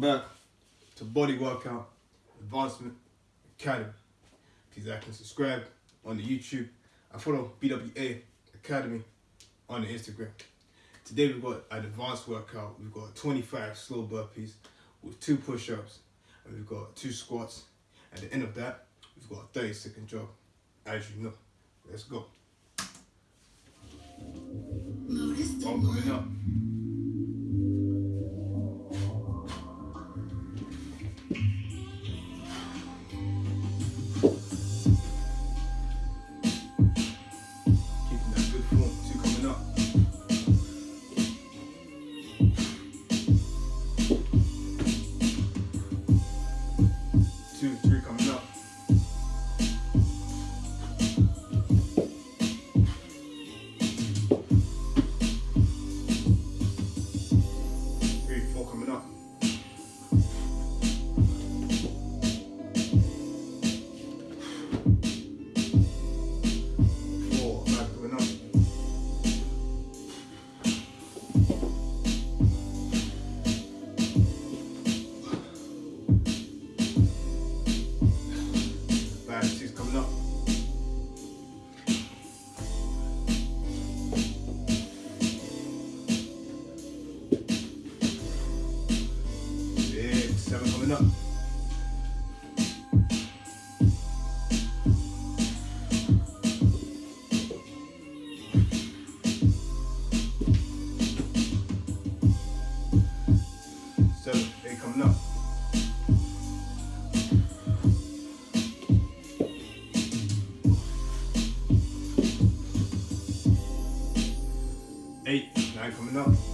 Welcome back to Body Workout Advancement Academy. Please like and subscribe on the YouTube and follow BWA Academy on the Instagram. Today we've got an advanced workout. We've got 25 slow burpees with two push-ups and we've got two squats. At the end of that, we've got a 30 second jog, as you know. Let's go. Coming up. Coming up. Seven, eight coming up. Eight, nine coming up.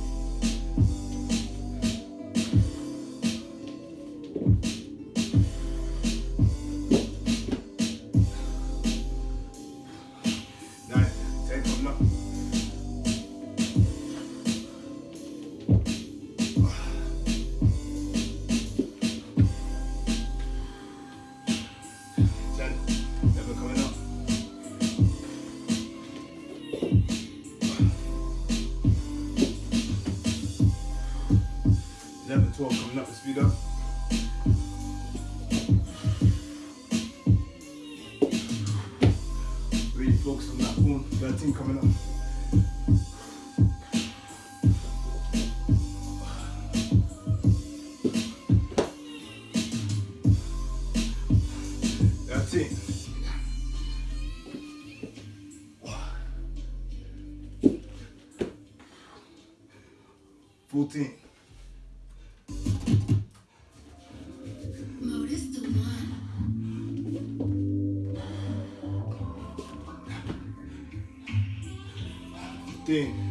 Twelve coming up. Speed up. Really focus on that one. Thirteen coming up. Fourteen. Seventeen.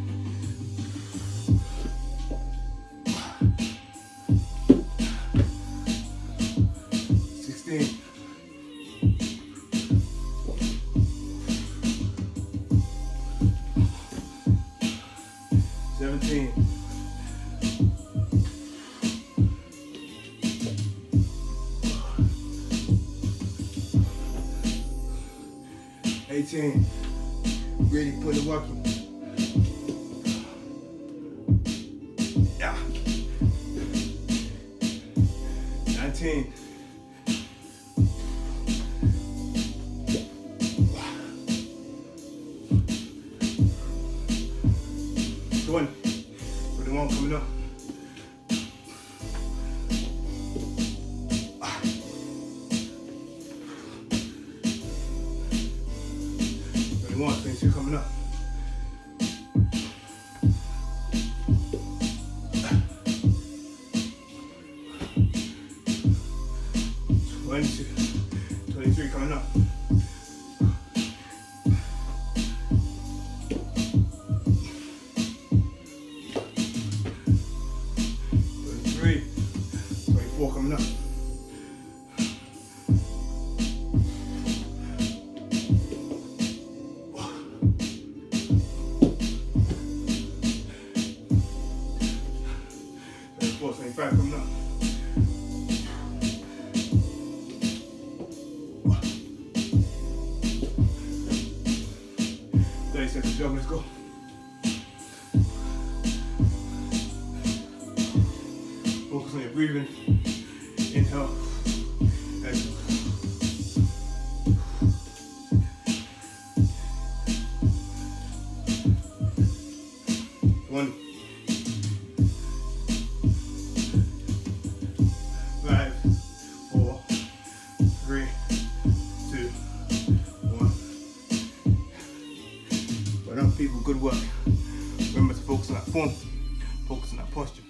Eighteen. Really put it working. 19. Twenty. Twenty-one coming up. Twenty-one, twenty-two coming up. Twenty-two, twenty-three Seconds jog, let's go. Focus on your breathing. Inhale. Exhale. Focus on that posture.